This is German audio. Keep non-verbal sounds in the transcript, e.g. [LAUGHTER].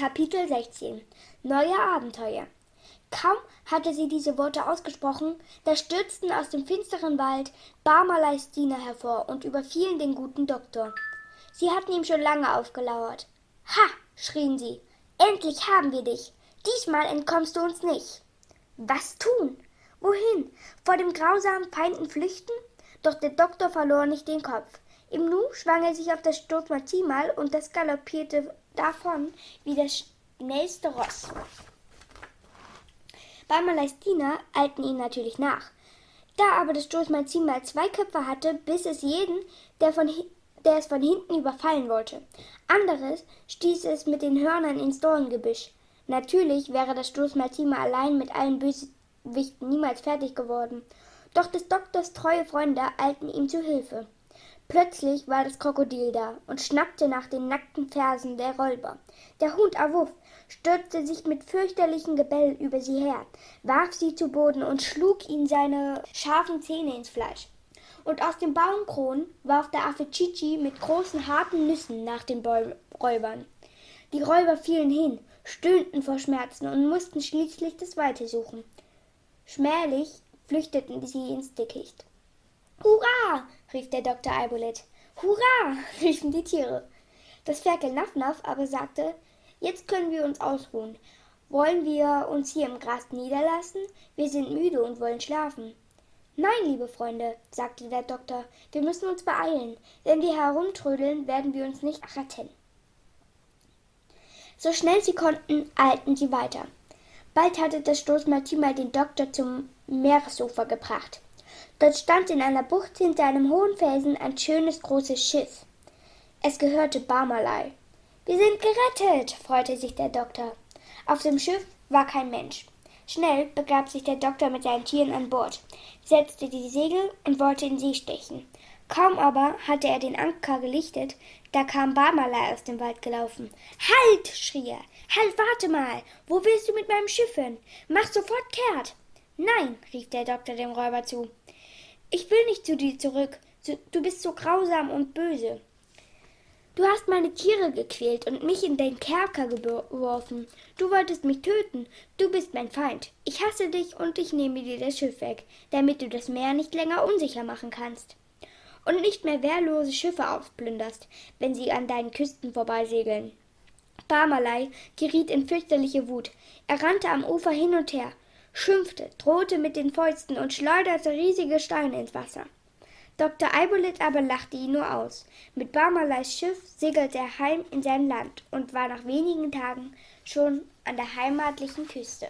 Kapitel 16 Neue Abenteuer Kaum hatte sie diese Worte ausgesprochen, da stürzten aus dem finsteren Wald Barmaleis Diener hervor und überfielen den guten Doktor. Sie hatten ihm schon lange aufgelauert. Ha! schrien sie. Endlich haben wir dich. Diesmal entkommst du uns nicht. Was tun? Wohin? Vor dem grausamen Feinden flüchten? Doch der Doktor verlor nicht den Kopf. Im Nu schwang er sich auf das Stoßmaximal und das galoppierte davon wie das schnellste Ross. Barmaleis Diener eilten ihm natürlich nach. Da aber das Stoßmaximal zwei Köpfe hatte, biss es jeden, der, von, der es von hinten überfallen wollte. Anderes stieß es mit den Hörnern ins Dorngebüsch. Natürlich wäre das Stoßmaximal allein mit allen Bösewichten niemals fertig geworden. Doch des Doktors treue Freunde eilten ihm zu Hilfe. Plötzlich war das Krokodil da und schnappte nach den nackten Fersen der Räuber. Der Hund Awuff stürzte sich mit fürchterlichem Gebell über sie her, warf sie zu Boden und schlug ihnen seine scharfen Zähne ins Fleisch. Und aus dem Baumkron warf der Affe Chichi mit großen harten Nüssen nach den Bäu Räubern. Die Räuber fielen hin, stöhnten vor Schmerzen und mussten schließlich das Weite suchen. Schmählich flüchteten sie ins Dickicht. Hurra! Rief der Doktor Eibolet. Hurra! [LAUGHS] riefen die Tiere. Das Ferkel Naffnaff aber sagte, jetzt können wir uns ausruhen. Wollen wir uns hier im Gras niederlassen? Wir sind müde und wollen schlafen. Nein, liebe Freunde, sagte der Doktor, wir müssen uns beeilen. Wenn wir herumtrödeln, werden wir uns nicht retten. So schnell sie konnten, eilten sie weiter. Bald hatte das Stoßmaltimal den Doktor zum Meeresufer gebracht. Dort stand in einer Bucht hinter einem hohen Felsen ein schönes großes Schiff. Es gehörte Barmalei. Wir sind gerettet, freute sich der Doktor. Auf dem Schiff war kein Mensch. Schnell begab sich der Doktor mit seinen Tieren an Bord, setzte die Segel und wollte in See stechen. Kaum aber hatte er den Anker gelichtet, da kam Barmalei aus dem Wald gelaufen. Halt! schrie er. Halt, warte mal! Wo willst du mit meinem Schiff hin? Mach sofort kehrt! Nein, rief der Doktor dem Räuber zu. Ich will nicht zu dir zurück. Du bist so grausam und böse. Du hast meine Tiere gequält und mich in den Kerker geworfen. Du wolltest mich töten. Du bist mein Feind. Ich hasse dich und ich nehme dir das Schiff weg, damit du das Meer nicht länger unsicher machen kannst. Und nicht mehr wehrlose Schiffe aufplünderst, wenn sie an deinen Küsten vorbeisegeln. Barmalei geriet in fürchterliche Wut. Er rannte am Ufer hin und her schimpfte, drohte mit den Fäusten und schleuderte riesige Steine ins Wasser. Dr. Eibolit aber lachte ihn nur aus. Mit Barmaleis Schiff segelte er heim in sein Land und war nach wenigen Tagen schon an der heimatlichen Küste.